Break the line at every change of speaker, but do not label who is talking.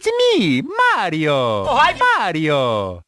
It's me, Mario!
Oh, hi.
Mario!